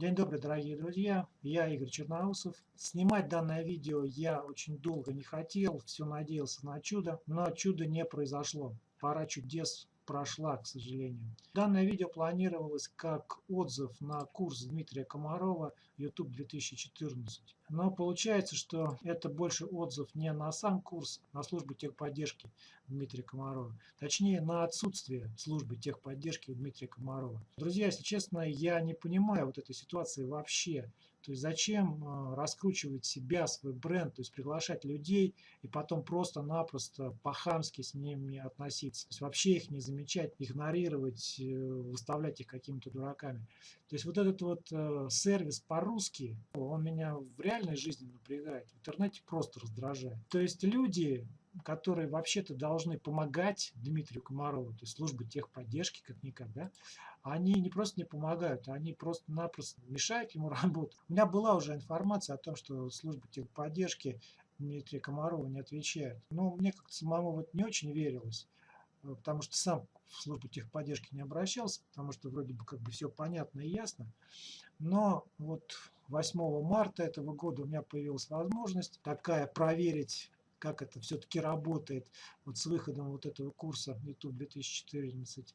День добрый, дорогие друзья, я Игорь Черноусов. Снимать данное видео я очень долго не хотел, все надеялся на чудо, но чудо не произошло. Пора чудес прошла, к сожалению. Данное видео планировалось как отзыв на курс Дмитрия Комарова YouTube 2014. Но получается, что это больше отзыв не на сам курс, а на службу техподдержки Дмитрия Комарова. Точнее, на отсутствие службы техподдержки Дмитрия Комарова. Друзья, если честно, я не понимаю вот этой ситуации вообще. То есть зачем э, раскручивать себя, свой бренд, то есть приглашать людей и потом просто-напросто по-хамски с ними относиться. То есть вообще их не замечать, игнорировать, э, выставлять их какими-то дураками. То есть вот этот вот э, сервис по-русски, он меня в реальной жизни напрягает, в интернете просто раздражает. То есть люди которые вообще-то должны помогать Дмитрию Комарову, то есть службы техподдержки как-никак, да, они не просто не помогают, они просто-напросто мешают ему работать. У меня была уже информация о том, что служба техподдержки Дмитрия Комарова не отвечает. Но мне как-то самому вот не очень верилось, потому что сам в службу техподдержки не обращался, потому что вроде бы как бы все понятно и ясно. Но вот 8 марта этого года у меня появилась возможность такая проверить как это все-таки работает вот с выходом вот этого курса YouTube 2014.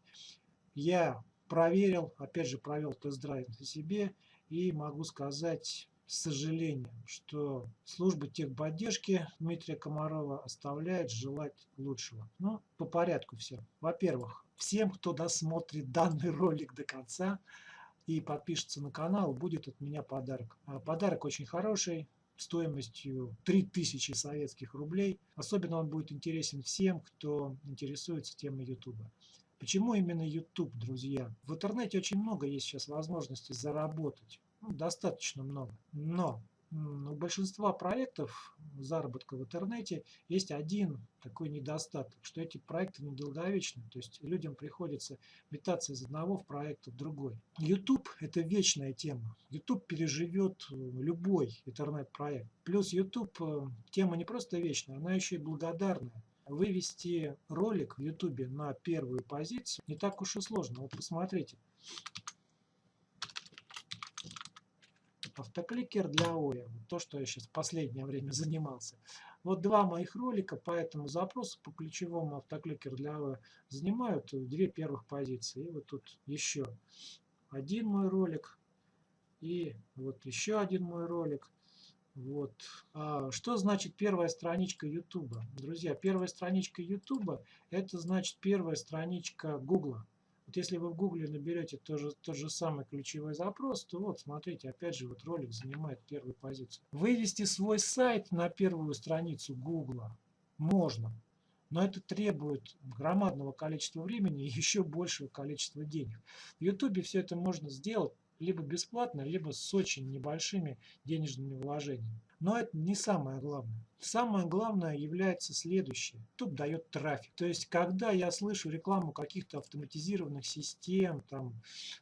Я проверил, опять же провел тест-драйв на себе и могу сказать с сожалением, что служба техподдержки Дмитрия Комарова оставляет желать лучшего. Ну, по порядку все. Во-первых, всем, кто досмотрит данный ролик до конца и подпишется на канал, будет от меня подарок. А подарок очень хороший, стоимостью 3000 советских рублей. Особенно он будет интересен всем, кто интересуется темой YouTube. Почему именно YouTube, друзья? В интернете очень много есть сейчас возможностей заработать. Ну, достаточно много. Но у большинства проектов заработка в интернете есть один такой недостаток, что эти проекты недолговечны, то есть людям приходится метаться из одного в проект в другой. YouTube – это вечная тема. YouTube переживет э, любой интернет-проект. Плюс YouTube э, – тема не просто вечная, она еще и благодарная. Вывести ролик в YouTube на первую позицию не так уж и сложно. Вот посмотрите. Автокликер для ОЯ, то, что я сейчас в последнее время занимался. Вот два моих ролика по этому запросу, по ключевому автокликер для ОЯ, занимают две первых позиции. И вот тут еще один мой ролик, и вот еще один мой ролик. Вот. А что значит первая страничка YouTube? Друзья, первая страничка YouTube это значит первая страничка Google. Если вы в гугле наберете тот же, тот же самый ключевой запрос, то вот смотрите, опять же вот ролик занимает первую позицию. Вывести свой сайт на первую страницу гугла можно, но это требует громадного количества времени и еще большего количества денег. В YouTube все это можно сделать либо бесплатно, либо с очень небольшими денежными вложениями. Но это не самое главное. Самое главное является следующее. YouTube дает трафик. То есть, когда я слышу рекламу каких-то автоматизированных систем, там,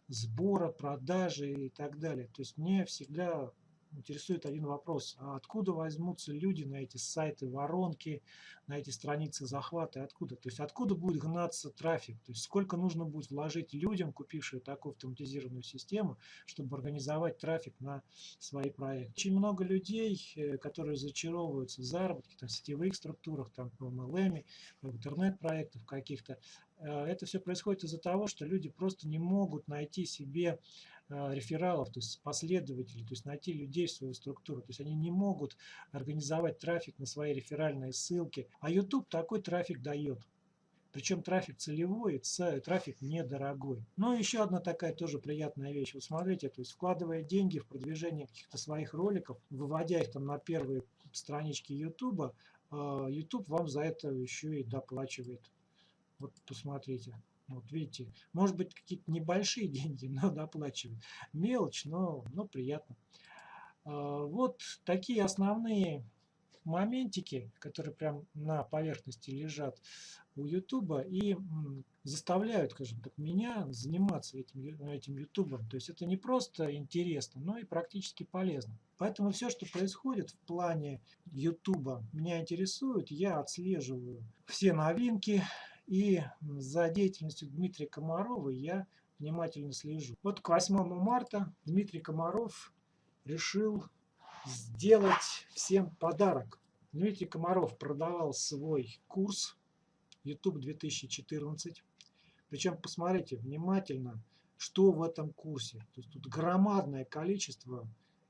сбора, продажи и так далее, то есть мне всегда интересует один вопрос. А откуда возьмутся люди на эти сайты воронки, на эти страницы захвата? Откуда? То есть откуда будет гнаться трафик? То есть сколько нужно будет вложить людям, купившим такую автоматизированную систему, чтобы организовать трафик на свои проекты? Очень много людей, э, которые зачаровываются в заработке, там, в сетевых структурах, там, в MLM, в интернет-проектах каких-то. Э, это все происходит из-за того, что люди просто не могут найти себе рефералов, то есть последователей, то есть найти людей в свою структуру. То есть они не могут организовать трафик на свои реферальные ссылки. А YouTube такой трафик дает. Причем трафик целевой, трафик недорогой. Но еще одна такая тоже приятная вещь. Вот смотрите, то есть вкладывая деньги в продвижение каких-то своих роликов, выводя их там на первые странички YouTube, э, YouTube вам за это еще и доплачивает. Вот посмотрите. Вот видите, может быть какие-то небольшие деньги, но доплачивают. Мелочь, но, но приятно. А, вот такие основные моментики, которые прям на поверхности лежат у Ютуба и заставляют, скажем так, меня заниматься этим, этим Ютубом. То есть это не просто интересно, но и практически полезно. Поэтому все, что происходит в плане Ютуба, меня интересует. Я отслеживаю все новинки, и за деятельностью Дмитрия Комарова я внимательно слежу. Вот к 8 марта Дмитрий Комаров решил сделать всем подарок. Дмитрий Комаров продавал свой курс YouTube 2014. Причем посмотрите внимательно, что в этом курсе. То есть тут громадное количество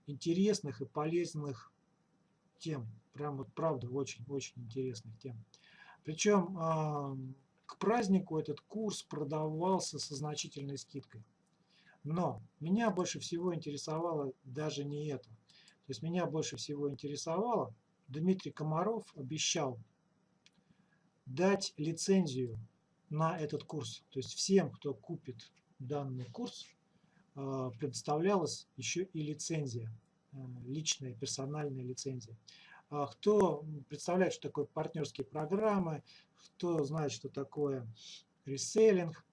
интересных и полезных тем. Прям вот правда очень-очень интересных тем. Причем к празднику этот курс продавался со значительной скидкой. Но меня больше всего интересовало даже не это. То есть меня больше всего интересовало, Дмитрий Комаров обещал дать лицензию на этот курс. То есть всем, кто купит данный курс, а, предоставлялась еще и лицензия, а, личная персональная лицензия. А кто представляет, что такое партнерские программы, кто знает, что такое реселлинг,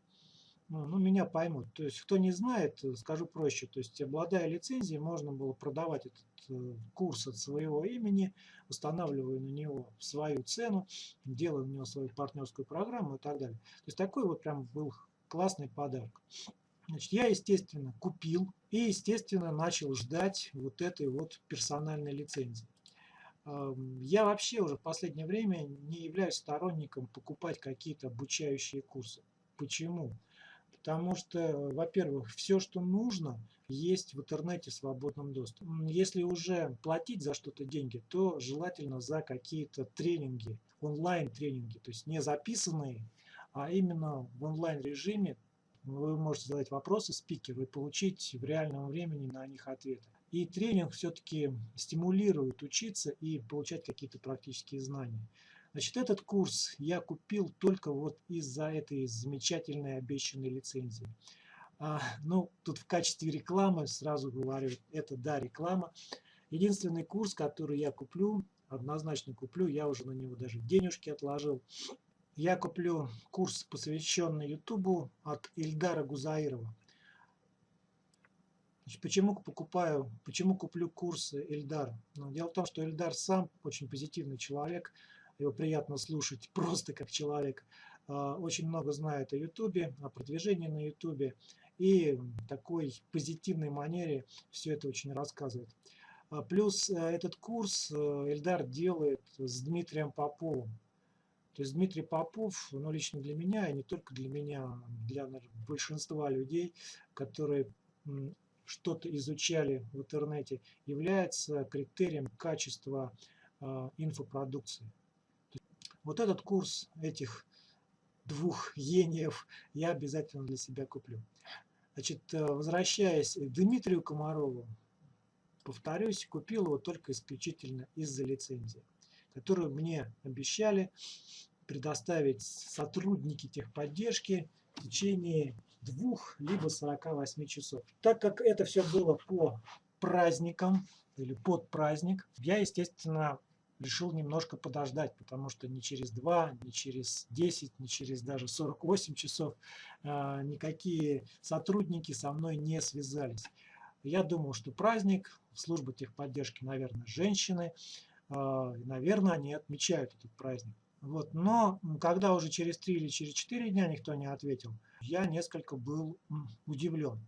ну, ну, меня поймут. То есть, кто не знает, скажу проще. То есть, обладая лицензией, можно было продавать этот э, курс от своего имени, устанавливая на него свою цену, делая на него свою партнерскую программу и так далее. То есть, такой вот прям был классный подарок. Значит, я, естественно, купил и, естественно, начал ждать вот этой вот персональной лицензии. Я вообще уже в последнее время не являюсь сторонником покупать какие-то обучающие курсы. Почему? Потому что, во-первых, все, что нужно, есть в интернете в свободном доступе. Если уже платить за что-то деньги, то желательно за какие-то тренинги, онлайн-тренинги, то есть не записанные, а именно в онлайн-режиме вы можете задать вопросы спикеру и получить в реальном времени на них ответы. И тренинг все-таки стимулирует учиться и получать какие-то практические знания. Значит, этот курс я купил только вот из-за этой замечательной обещанной лицензии. А, ну, тут в качестве рекламы сразу говорю, это да, реклама. Единственный курс, который я куплю, однозначно куплю, я уже на него даже денежки отложил. Я куплю курс, посвященный Ютубу от Ильдара Гузаирова. Почему покупаю, почему куплю курсы Эльдар? Ну, дело в том, что Эльдар сам очень позитивный человек, его приятно слушать просто как человек. А, очень много знает о Ютубе, о продвижении на Ютубе и в такой позитивной манере все это очень рассказывает. А, плюс э, этот курс э, Эльдар делает с Дмитрием Поповым. То есть Дмитрий Попов, ну лично для меня, и не только для меня, для наверное, большинства людей, которые что-то изучали в интернете, является критерием качества э, инфопродукции. Вот этот курс этих двух гениев я обязательно для себя куплю. Значит, э, возвращаясь к Дмитрию Комарову, повторюсь, купил его только исключительно из-за лицензии, которую мне обещали предоставить сотрудники техподдержки в течение двух либо 48 часов. Так как это все было по праздникам или под праздник, я, естественно, решил немножко подождать, потому что ни через 2, ни через 10, ни через даже 48 часов э, никакие сотрудники со мной не связались. Я думал, что праздник, служба техподдержки, наверное, женщины, э, наверное, они отмечают этот праздник. Вот. Но когда уже через 3 или через 4 дня никто не ответил, я несколько был удивлен.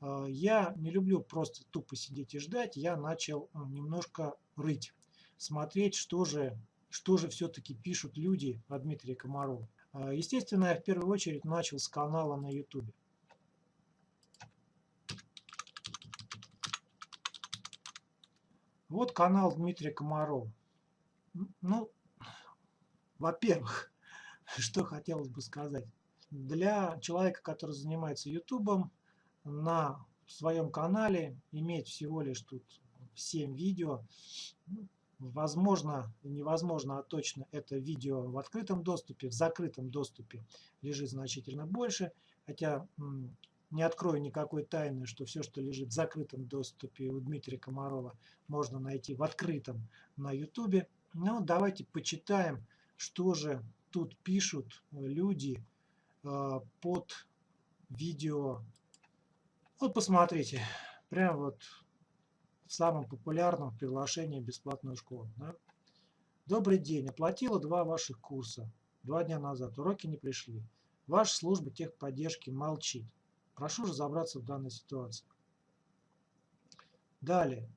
А, я не люблю просто тупо сидеть и ждать, я начал немножко рыть, смотреть, что же, что же все-таки пишут люди о Дмитрии Комарове. А, естественно, я в первую очередь начал с канала на YouTube. Вот канал Дмитрия Комарова. Ну, во-первых, что хотелось бы сказать. Для человека, который занимается ютубом, на своем канале иметь всего лишь тут 7 видео, ну, возможно, невозможно, а точно это видео в открытом доступе, в закрытом доступе лежит значительно больше, хотя не открою никакой тайны, что все, что лежит в закрытом доступе у Дмитрия Комарова, можно найти в открытом на ютубе. Ну, давайте почитаем что же тут пишут э, люди э, под видео. Вот посмотрите, прям вот в самом популярном приглашении бесплатную школу. Да? Добрый день, оплатила два ваших курса два дня назад, уроки не пришли. Ваша служба техподдержки молчит. Прошу разобраться в данной ситуации. Далее.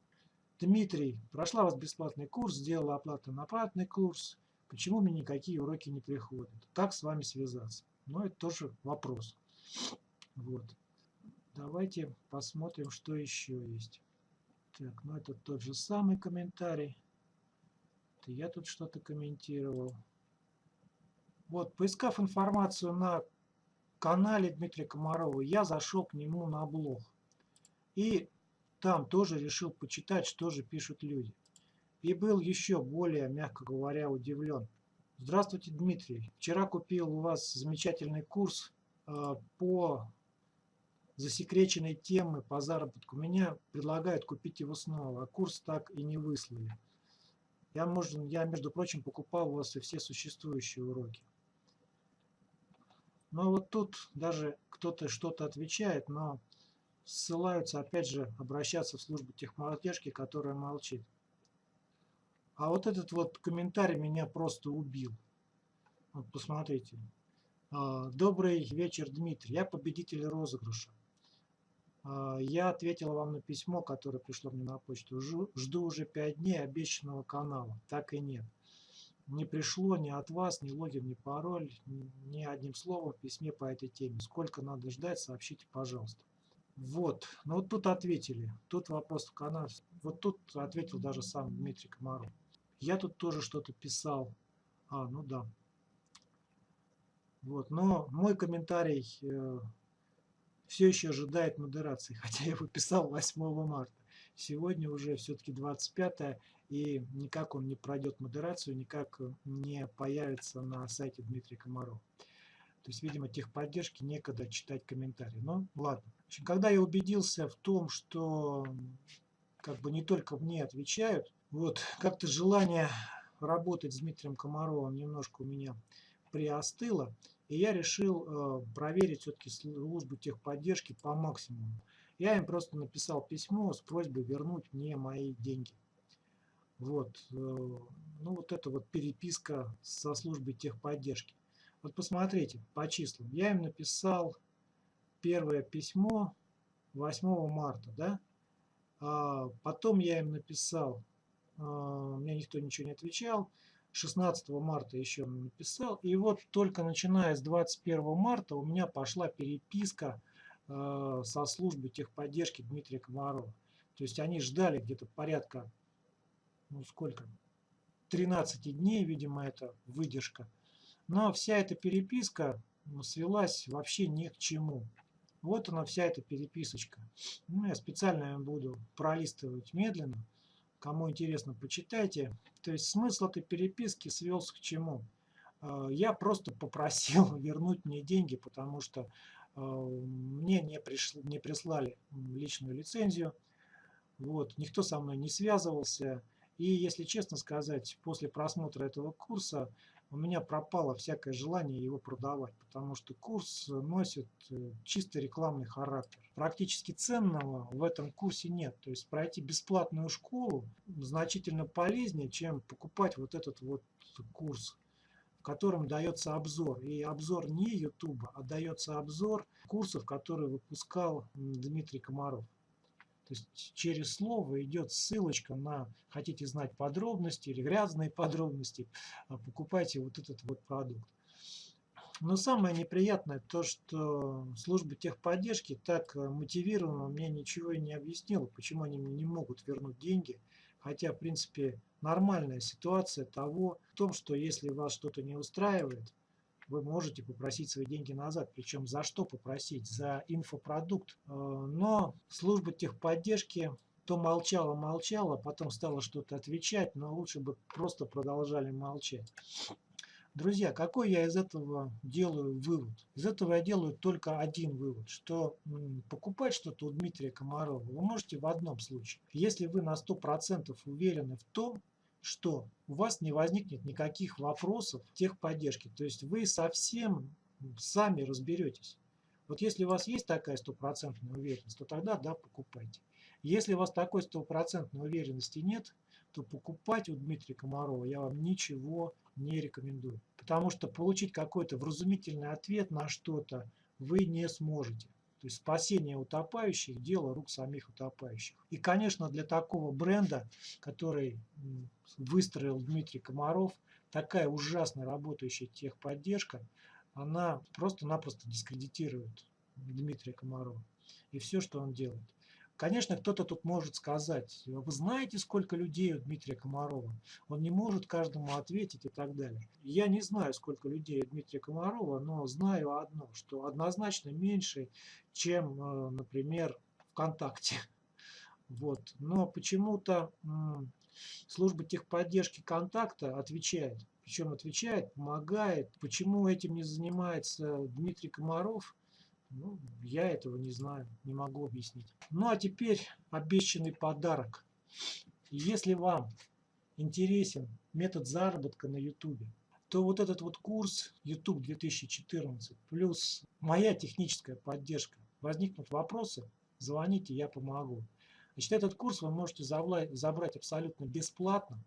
Дмитрий, прошла вас бесплатный курс, сделала оплату на платный курс. Почему мне никакие уроки не приходят? Как с вами связаться? Но ну, это тоже вопрос. Вот. Давайте посмотрим, что еще есть. Так, ну это тот же самый комментарий. Это я тут что-то комментировал. Вот, поискав информацию на канале Дмитрия Комарова, я зашел к нему на блог. И там тоже решил почитать, что же пишут люди. И был еще более, мягко говоря, удивлен. Здравствуйте, Дмитрий. Вчера купил у вас замечательный курс э, по засекреченной темы по заработку. Меня предлагают купить его снова, а курс так и не выслали. Я, может, я между прочим, покупал у вас и все существующие уроки. Но вот тут даже кто-то что-то отвечает, но ссылаются, опять же, обращаться в службу техподдержки, которая молчит. А вот этот вот комментарий меня просто убил. Вот посмотрите. А, Добрый вечер, Дмитрий. Я победитель розыгрыша. А, я ответил вам на письмо, которое пришло мне на почту. Жду уже 5 дней обещанного канала. Так и нет. Не пришло ни от вас, ни логин, ни пароль, ни одним словом в письме по этой теме. Сколько надо ждать, сообщите, пожалуйста. Вот, ну вот тут ответили. Тут вопрос в канале. Вот тут ответил даже сам Дмитрий Комаров. Я тут тоже что-то писал. А, ну да. Вот, но мой комментарий э, все еще ожидает модерации, хотя я его писал 8 марта. Сегодня уже все-таки 25 и никак он не пройдет модерацию, никак не появится на сайте Дмитрия Комарова. То есть, видимо, техподдержки некогда читать комментарии. Но ладно. общем, когда я убедился в том, что как бы не только мне отвечают, вот как-то желание работать с Дмитрием Комаровым немножко у меня приостыло. И я решил э, проверить все-таки службу техподдержки по максимуму. Я им просто написал письмо с просьбой вернуть мне мои деньги. Вот, э, ну вот это вот переписка со службой техподдержки. Вот посмотрите по числам. Я им написал первое письмо 8 марта, да? А потом я им написал, мне никто ничего не отвечал. 16 марта еще написал. И вот только начиная с 21 марта у меня пошла переписка э, со службой техподдержки Дмитрия Комарова. То есть они ждали где-то порядка, ну сколько, 13 дней, видимо, это выдержка. Но вся эта переписка ну, свелась вообще ни к чему. Вот она вся эта переписочка. Ну, я специально буду пролистывать медленно. Кому интересно, почитайте. То есть смысл этой переписки свелся к чему? А, я просто попросил вернуть мне деньги, потому что а, мне не, пришли, не прислали личную лицензию. Вот, никто со мной не связывался. И если честно сказать, после просмотра этого курса у меня пропало всякое желание его продавать, потому что курс носит э, чисто рекламный характер. Практически ценного в этом курсе нет. То есть пройти бесплатную школу значительно полезнее, чем покупать вот этот вот курс в котором дается обзор. И обзор не YouTube, а дается обзор курсов, которые выпускал Дмитрий Комаров. То есть через слово идет ссылочка на хотите знать подробности или грязные подробности, а покупайте вот этот вот продукт. Но самое неприятное то, что служба техподдержки так мотивированно мне ничего и не объяснила, почему они мне не могут вернуть деньги. Хотя, в принципе, нормальная ситуация того, в том, что если вас что-то не устраивает, вы можете попросить свои деньги назад. Причем за что попросить? За инфопродукт. Э, но служба техподдержки то молчала, молчала, потом стала что-то отвечать, но лучше бы просто продолжали молчать. Друзья, какой я из этого делаю вывод? Из этого я делаю только один вывод, что покупать что-то у Дмитрия Комарова вы можете в одном случае. Если вы на 100% уверены в том, что у вас не возникнет никаких вопросов техподдержки. То есть вы совсем сами разберетесь. Вот если у вас есть такая стопроцентная уверенность, то тогда да, покупайте. Если у вас такой стопроцентной уверенности нет, то покупать у Дмитрия Комарова я вам ничего не рекомендую. Потому что получить какой-то вразумительный ответ на что-то вы не сможете. То есть спасение утопающих – дело рук самих утопающих. И, конечно, для такого бренда, который выстроил Дмитрий Комаров, такая ужасно работающая техподдержка, она просто-напросто дискредитирует Дмитрия Комарова и все, что он делает. Конечно, кто-то тут может сказать, вы знаете, сколько людей у Дмитрия Комарова? Он не может каждому ответить и так далее. Я не знаю, сколько людей у Дмитрия Комарова, но знаю одно, что однозначно меньше, чем, э, например, ВКонтакте. Вот. Но почему-то служба техподдержки контакта отвечает. Причем отвечает, помогает. Почему этим не занимается Дмитрий Комаров – ну, я этого не знаю, не могу объяснить. Ну а теперь обещанный подарок. Если вам интересен метод заработка на YouTube, то вот этот вот курс YouTube 2014 плюс моя техническая поддержка. Возникнут вопросы, звоните, я помогу. Значит, этот курс вы можете забрать абсолютно бесплатно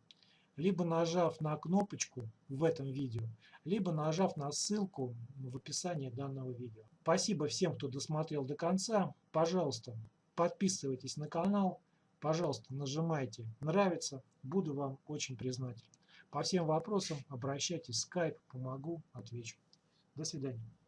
либо нажав на кнопочку в этом видео, либо нажав на ссылку в описании данного видео. Спасибо всем, кто досмотрел до конца. Пожалуйста, подписывайтесь на канал. Пожалуйста, нажимайте «Нравится». Буду вам очень признателен. По всем вопросам обращайтесь в Skype, помогу, отвечу. До свидания.